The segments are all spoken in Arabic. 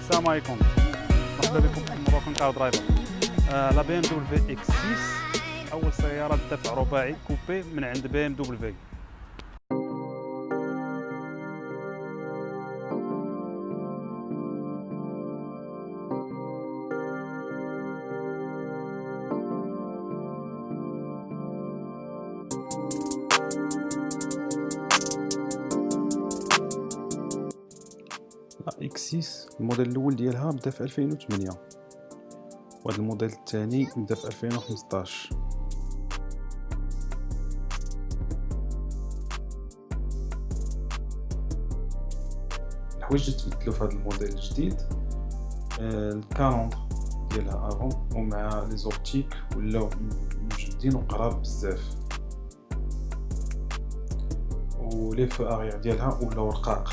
السلام عليكم مرحبا بكم في Moroccan Car Driver la BMW X6 اول سياره دفع رباعي coupé من عند BMW X6 الموديل الأول ديالها بدأ في 2008 وهذا الموديل الثاني بدأ في 2015 الحوايج اللي تبدلوا في هذا الموديل الجديد آه، ال calandre ديالها avant ومع les optiques ولاو مجبدين وكبار بزاف. ولي فو اغيير ديالها ولاو رقاق.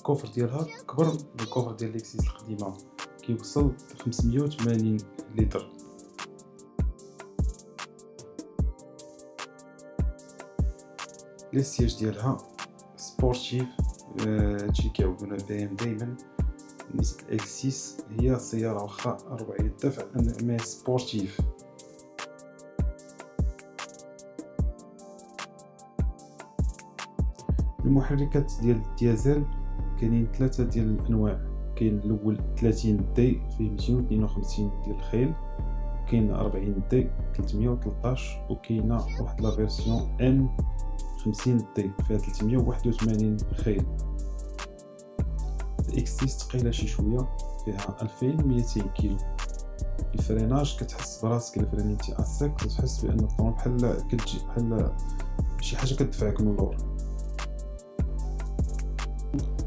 ال coffre ديالها كبر من ال coffre ديال l'X6 القديمة كيوصل 580 لتر. les sièges ديالها sportifs هادشي آه BM دايما. بالنسبة ل l'X6 هي سيارة واخا ربعيه الدفع mais sportive. المحركات ديال الديازل كاينين ثلاثة ديال الأنواع. كاين الأول 30 دي فيه 252 ديال الخيل كاين 40 دي 313 وكاينة واحد لا فيرسيون ام 50 دي فيها 381 خيل. الاكس 6 ثقيله شي شوية فيها 2200 كيلو. الفريناج كتحس براسك الا فرينيتي اسك كتحس بأن الطون بحال كتجي بحال شي حاجة كتدفعك من اللور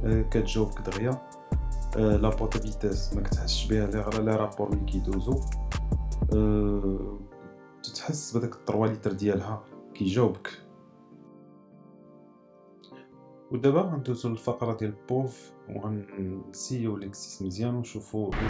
كتجاوبك دغيا. لا بوط فيتاس ما كتحسش بها لي رابور ملي كيدوزو. تتحس بداك 3 لتر ديالها كيجاوبك. ودابا غندوزو للفقرة ديال بوف وغنسيو ليكسيس مزيان ونشوفو لي